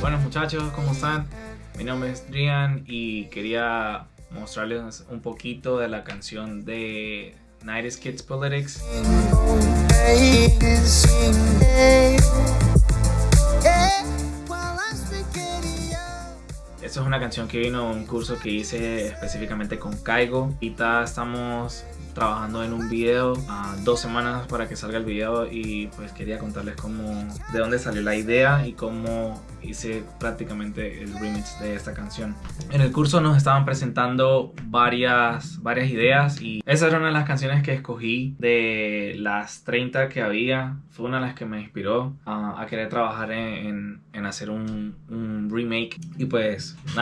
Bueno muchachos, ¿cómo están? Mi nombre es Drian y quería mostrarles un poquito de la canción de 90 Kids Politics. Una canción que vino de un curso que hice específicamente con Kaigo. Ahorita estamos trabajando en un video a dos semanas para que salga el video. Y pues quería contarles cómo de dónde salió la idea y cómo hice prácticamente el remix de esta canción. En el curso nos estaban presentando varias varias ideas. Y esa era una de las canciones que escogí de las 30 que había. Fue una de las que me inspiró a, querer trabajar en, en, hacer un, un, remake. Y pues nada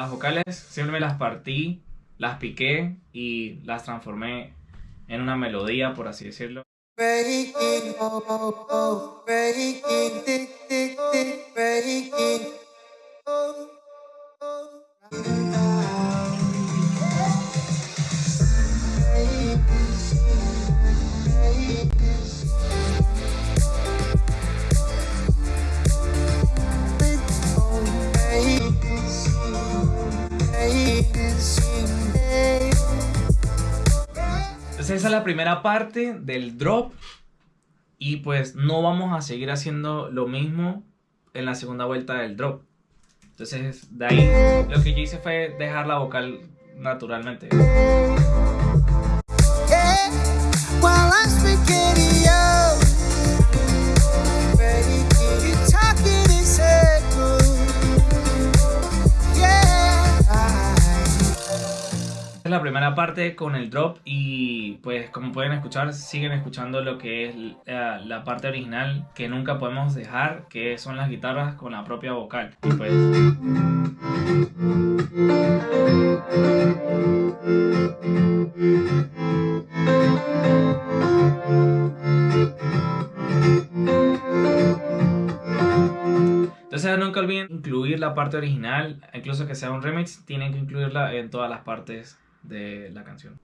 Las vocales siempre me las partí, las piqué y las transformé en una melodía, por así decirlo. Esa es la primera parte del drop. Y pues no vamos a seguir haciendo lo mismo en la segunda vuelta del drop. Entonces de ahí lo que yo hice fue dejar la vocal naturalmente. La primera parte con el drop y pues como pueden escuchar siguen escuchando lo que es la, la parte original que nunca podemos dejar que son las guitarras con la propia vocal. Y pues Entonces nunca olviden incluir la parte original, incluso que sea un remix, tienen que incluirla en todas las partes de la canción.